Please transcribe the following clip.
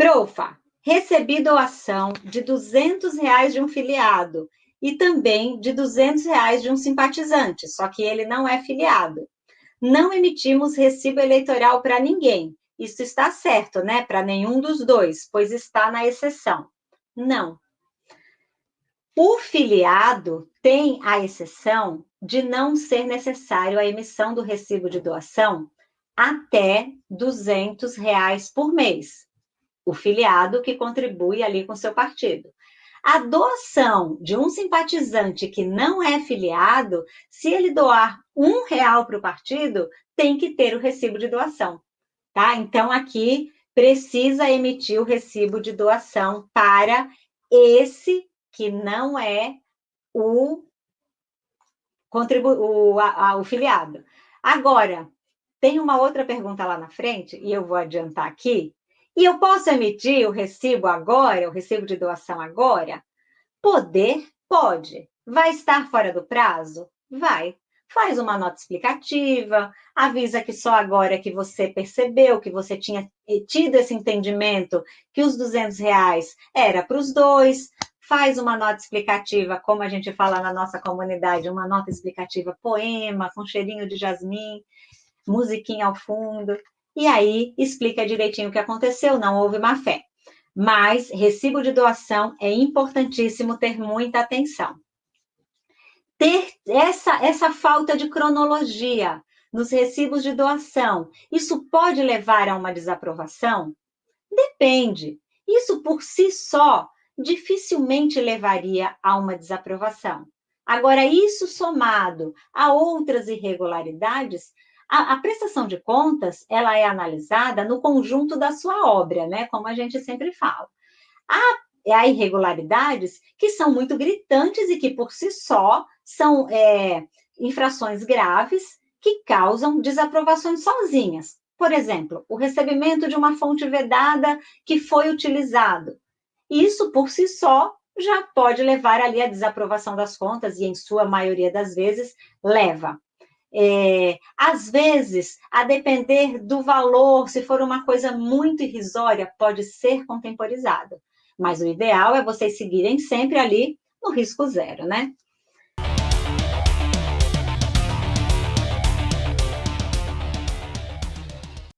Profa, recebi doação de 200 reais de um filiado e também de 200 reais de um simpatizante, só que ele não é filiado. Não emitimos recibo eleitoral para ninguém. Isso está certo, né? Para nenhum dos dois, pois está na exceção. Não. O filiado tem a exceção de não ser necessário a emissão do recibo de doação até 200 reais por mês. O filiado que contribui ali com seu partido. A doação de um simpatizante que não é filiado, se ele doar um real para o partido, tem que ter o recibo de doação, tá? Então, aqui precisa emitir o recibo de doação para esse que não é o, contribu o, a, a, o filiado. Agora, tem uma outra pergunta lá na frente, e eu vou adiantar aqui, e eu posso emitir o recibo agora, o recibo de doação agora? Poder? Pode. Vai estar fora do prazo? Vai. Faz uma nota explicativa, avisa que só agora que você percebeu, que você tinha tido esse entendimento que os 200 reais era para os dois, faz uma nota explicativa, como a gente fala na nossa comunidade, uma nota explicativa poema, com cheirinho de jasmim, musiquinha ao fundo, e aí explica direitinho o que aconteceu, não houve má fé. Mas recibo de doação é importantíssimo ter muita atenção. Ter essa, essa falta de cronologia nos recibos de doação, isso pode levar a uma desaprovação? Depende. Isso por si só dificilmente levaria a uma desaprovação. Agora, isso somado a outras irregularidades, a, a, prestação de contas, ela é analisada no conjunto da sua obra, né? Como a gente sempre fala. Há, há irregularidades que são muito gritantes e que, por si só, são é, infrações graves que causam desaprovações sozinhas. Por exemplo, o recebimento de uma fonte vedada que foi utilizado. Isso, por si só, já pode levar ali à desaprovação das contas e, em sua maioria das vezes, leva. É, às vezes, a depender do valor, se for uma coisa muito irrisória, pode ser contemporizado. Mas o ideal é vocês seguirem sempre ali no risco zero, né?